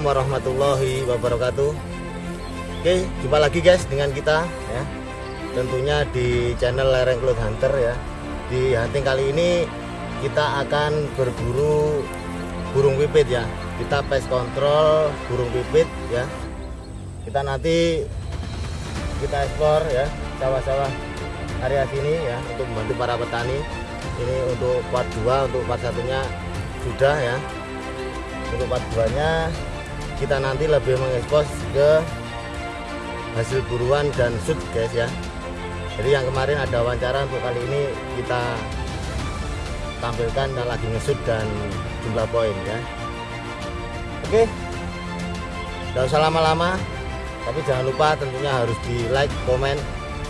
Assalamualaikum warahmatullahi wabarakatuh. Oke jumpa lagi guys dengan kita ya. Tentunya di channel Lereng Cloud Hunter ya. Di hunting kali ini kita akan berburu burung pipit ya. Kita pest control burung pipit ya. Kita nanti kita ekspor ya sawah-sawah area sini ya untuk membantu para petani. Ini untuk part 2 untuk part satunya sudah ya. Untuk part 2 nya kita nanti lebih mengekspos ke hasil buruan dan shoot guys ya. Jadi yang kemarin ada wawancara untuk kali ini kita tampilkan dan lagi ngesut dan jumlah poin ya. Oke. Tidak usah lama-lama tapi jangan lupa tentunya harus di like komen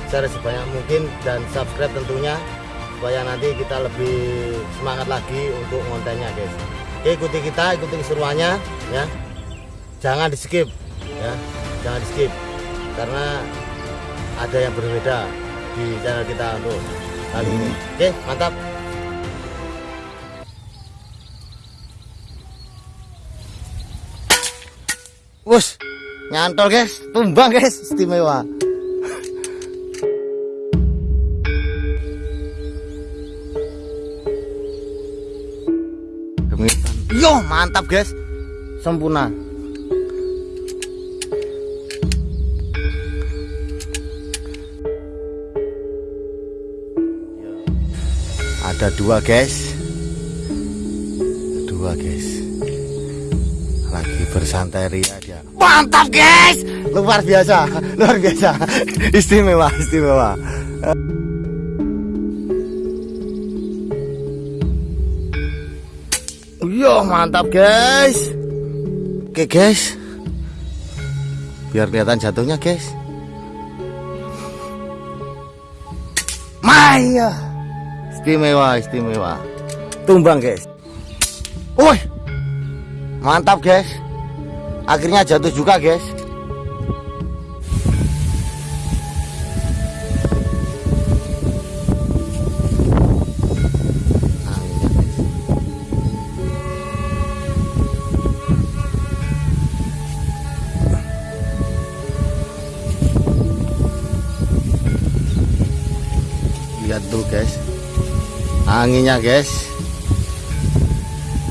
share sebanyak mungkin dan subscribe tentunya supaya nanti kita lebih semangat lagi untuk kontennya guys. Oke ikuti kita ikuti keseruannya ya jangan di skip ya. Jangan di skip. Karena ada yang berbeda di channel kita untuk kali ini. Oke mantap. Wus, nyantol guys, tumbang guys, istimewa. Yo, mantap guys. Sempurna. Ada dua guys. Dua guys. Lagi bersantai ria dia. Mantap guys. Luar biasa, luar biasa. Istimewa, istimewa. Yo mantap guys Oke guys Biar kelihatan jatuhnya guys Maya Istimewa istimewa. Tumbang guys. Woi Mantap guys. Akhirnya jatuh juga guys anginnya guys.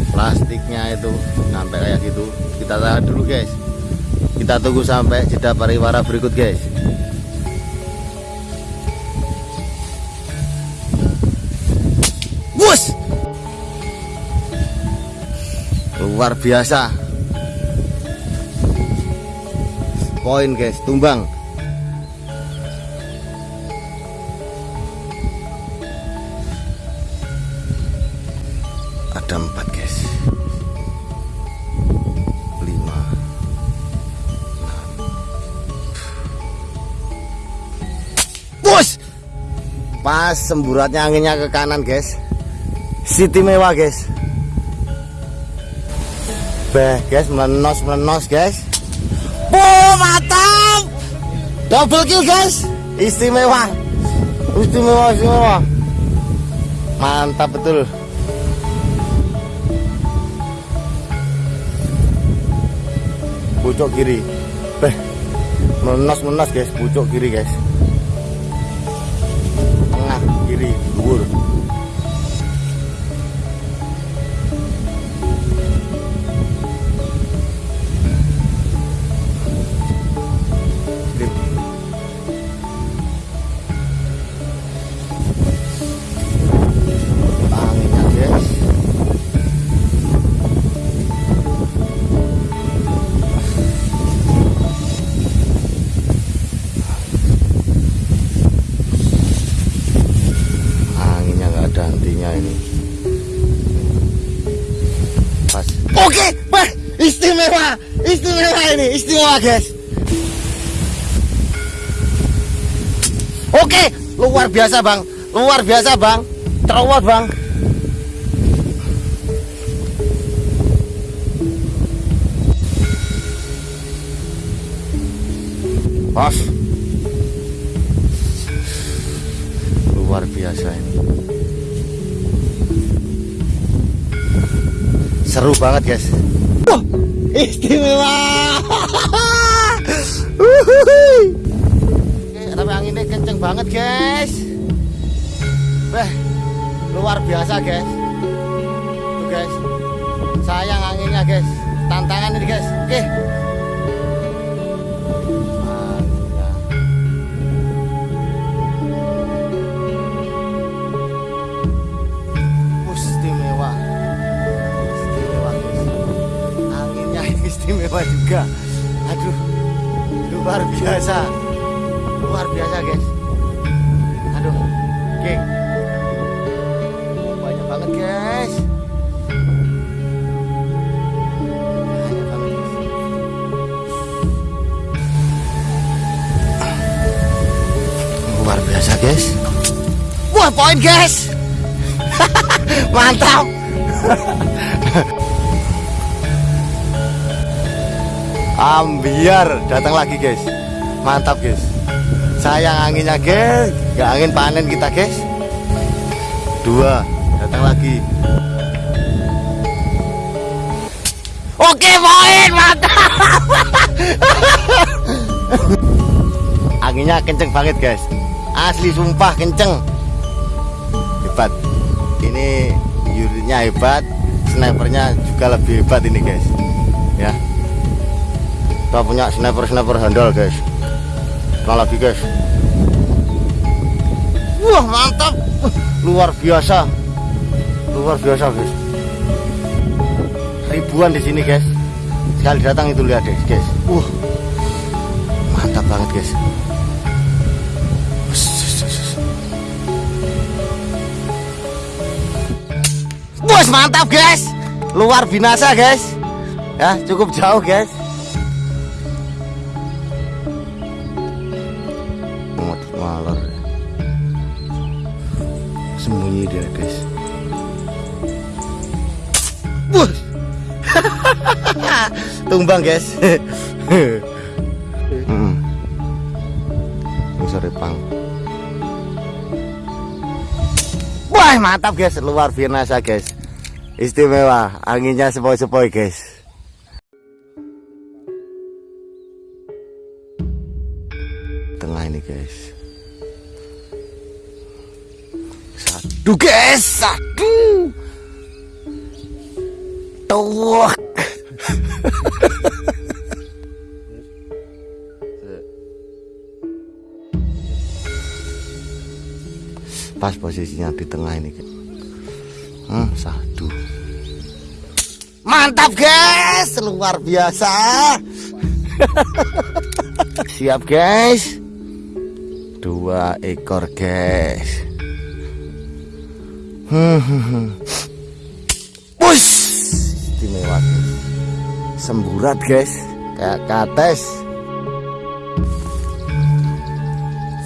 Plastiknya itu sampai kayak gitu. Kita tahan dulu guys. Kita tunggu sampai jeda pariwara berikut guys. Wus luar biasa. Poin guys. Tumbang ada empat guys. Lima. Enam. Bos! Pas semburatnya anginnya ke kanan guys. City mewah guys. Beh guys menos menos guys. Oh mantap double kill guys. Istimewa. Istimewa istimewa. Mantap betul pucuk kiri. Beh, menos menos guys pucuk kiri guys. Tengah kiri dhuwur istimewa ini istimewa guys. Oke luar biasa bang. Luar biasa bang. Terawat bang. Pas luar biasa ini. Seru banget guys istimewa. Oke, tapi anginnya kenceng banget guys. Wah, luar biasa guys. Tuh guys. Sayang anginnya guys. Tantangan ini guys. Oke istimewa juga. Aduh luar biasa. Luar biasa guys. Aduh guys. Banyak banget guys. Luar biasa guys. Wah poin guys. Mantap ambiar. Datang lagi guys. Mantap guys. Sayang anginnya guys. Gak angin panen kita guys. Dua. Datang lagi. Oke poin mantap. Anginnya kenceng banget guys. Asli sumpah kenceng. Hebat. Ini unitnya hebat. Snipernya juga lebih hebat ini guys. Ya kita punya sniper sniper handal guys. Kita lagi guys. Wah mantap. Luar biasa. Luar biasa guys. Ribuan di sini guys. Sekali datang itu lihat guys guys. Wah. Mantap banget guys. Bos mantap guys. Luar binasa guys. Ya cukup jauh guys sembunyi dia guys. Bos tumbang guys. Hmm. ini sore pang. Wah mantap guys. Luar biasa guys. Istimewa. Anginnya sepoi-sepoi guys. Tengah ini guys satu guys satu tuh pas posisinya di tengah ini hmm, satu mantap guys. Luar biasa. Siap guys. Dua ekor guys push istimewa. Semburat guys. Kayak kates.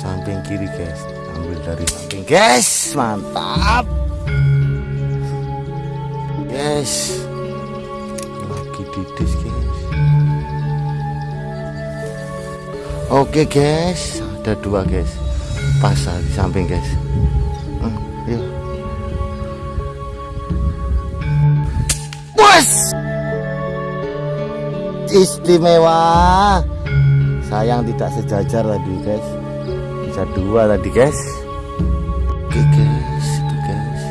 Samping kiri guys. Ambil dari samping. Guys mantap. Guys. Lagi didis guys. Oke guys. Ada dua guys. Pas di samping guys bos! Istimewa. Sayang tidak sejajar tadi guys. Bisa dua tadi guys. Oke guys. Itu guys.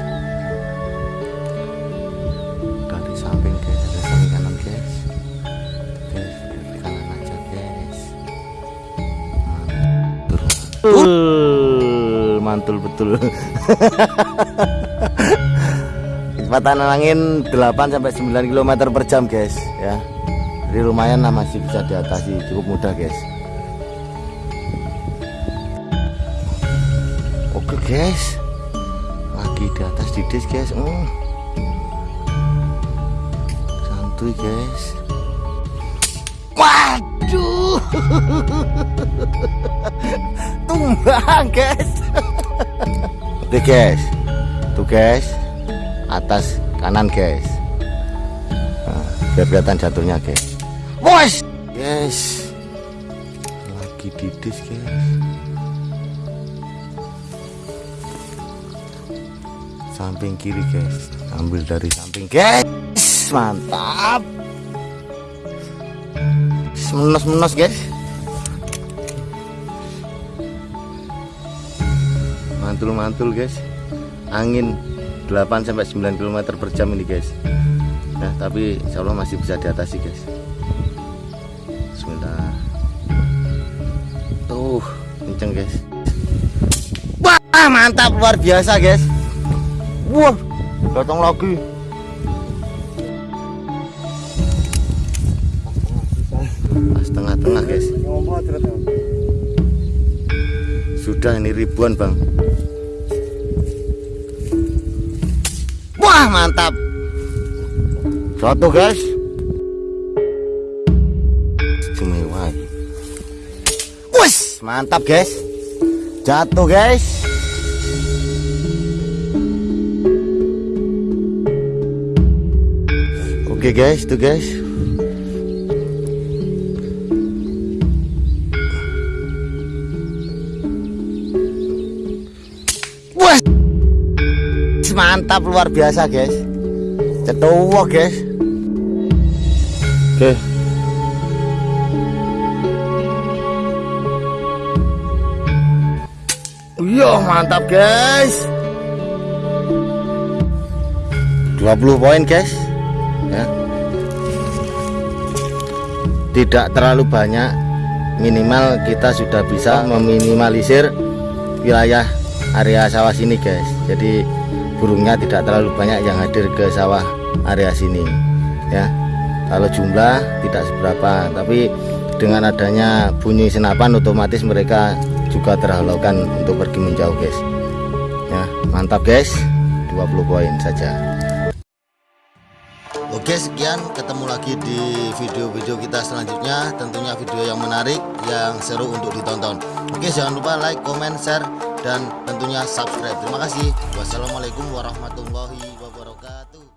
Dari samping guys. Ada samping kanan guys. Guys dari kanan aja guys. Mantul. Mantul betul kecepatan angin 8 sampai 9 km per jam guys ya. Jadi lumayan lah masih bisa diatasi cukup mudah guys. Oke guys. Lagi di atas didis guys. Oh. santuy guys. Waduh. Tumbang guys. Oke guys. Tuh guys atas kanan guys. Nah, biar kelihatan jatuhnya guys. Bos guys lagi didis guys. Samping kiri guys. Ambil dari samping. Guys mantap. Menos-menos guys. Mantul-mantul guys. Angin 8 sampai 9 km per jam ini guys. Nah tapi insya Allah masih bisa diatasi guys. Bismillah. Tuh kenceng guys. Wah mantap luar biasa guys. Wah datang lagi. Pas tengah-tengah guys sudah ini ribuan bang wah mantap. Satu guys. Istimewa Wes, mantap guys. Jatuh guys. Oke guys. Tuh guys mantap luar biasa guys. Cetuwa guys. Oke. Iya mantap guys. 20 poin guys. Ya. Tidak terlalu banyak. Minimal kita sudah bisa meminimalisir wilayah area sawah sini guys jadi burungnya tidak terlalu banyak yang hadir ke sawah area sini ya. Kalau jumlah tidak seberapa tapi dengan adanya bunyi senapan otomatis mereka juga terhalaukan untuk pergi menjauh guys. Ya mantap guys. 20 poin saja. Oke sekian. Ketemu lagi di video-video kita selanjutnya. Tentunya video yang menarik yang seru untuk ditonton. Oke jangan lupa like, comment, share dan tentunya subscribe. Terima kasih. Wassalamualaikum warahmatullahi wabarakatuh